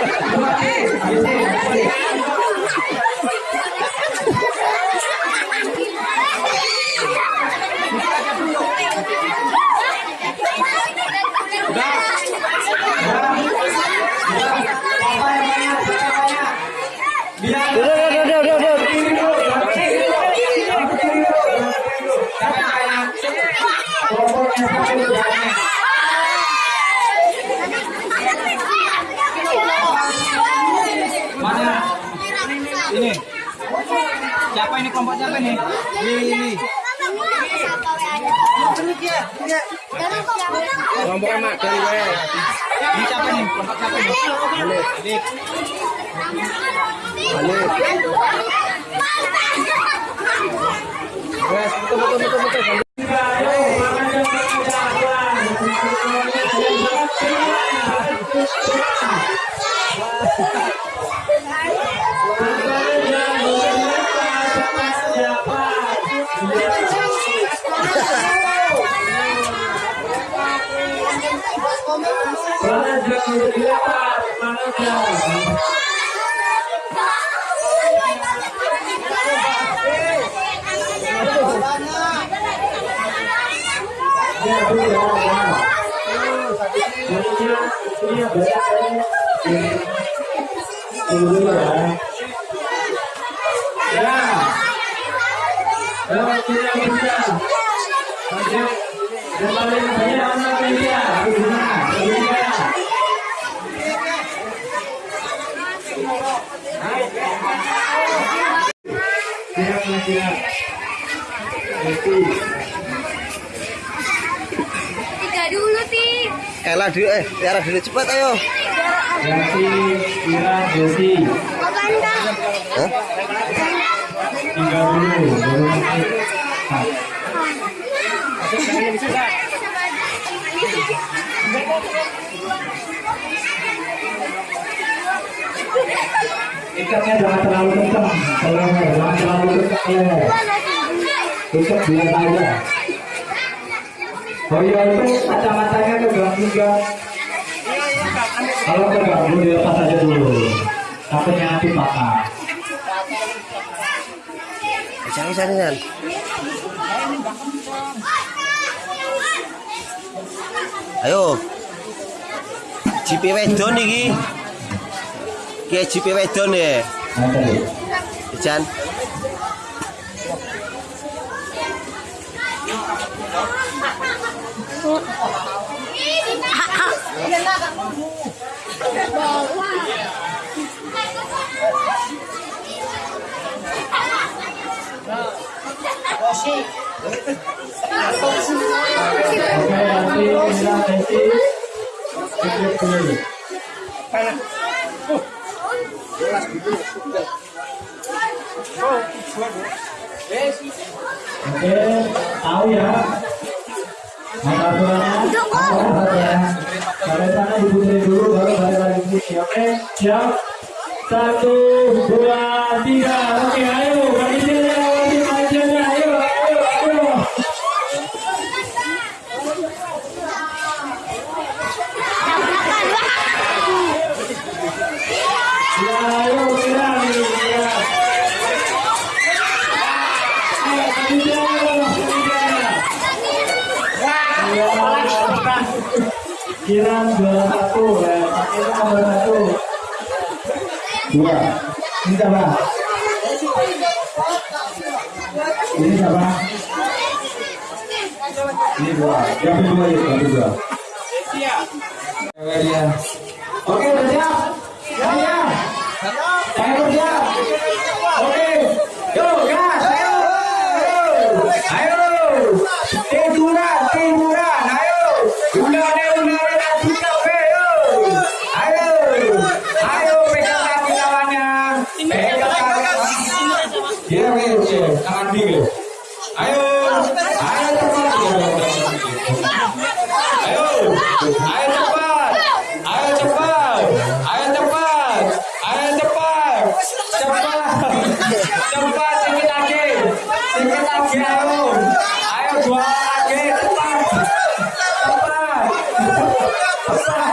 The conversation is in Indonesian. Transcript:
Ei, ei, ei. kelompok siapa nih? Ini. Ya, kelompok anak dari. Ini siapa nih? Kelompok siapa nih? Alif. Alif. Alif. Ya. Ya, Tiga dulu, Ti. Ella dulu eh, Tiara dulu cepat ayo. Jati, Makan dah. Hah? tiga dulu, baru nanti. Ikatnya jangan terlalu kencang, kalau jangan terlalu kencang ya. Tutup biar aja. Oh iya itu kacamatanya keganggu juga. Kalau keganggu dilepas aja dulu. Takutnya nanti patah. Jangan jangan. Ayo. JP Wedon iki. Ki JP Wedon ya. Jan. Nanti Oke, tahu ya. Mata ya. Dulu, baru balik lagi. Oke, siap. Satu, dua, tiga. Oke, ayo. Ayo, ayo, ayo. Ya, Kiran dua satu ya, Kiran dua satu. Dua. Ini siapa? Ini siapa? Ini dua. Yang kedua ya, yang kedua. Dia. Oke, udah siap? Ya, ya. Saya kerja. Oke. Yo, gas. Ayo. Ayo. Tiduran, tiduran. Ayo. Udah deh, capek. Yo. Ayo. Ayo, pegang kaki lawannya. Pegang kaki. Iya, oke, oke. Tangan dingin. Ayo. Ayo cepat. Ayo. Ayo cepat. Coba, coba sedikit lagi, sedikit lagi? Ayo, ayo dua lagi, cepat, cepat, cepat.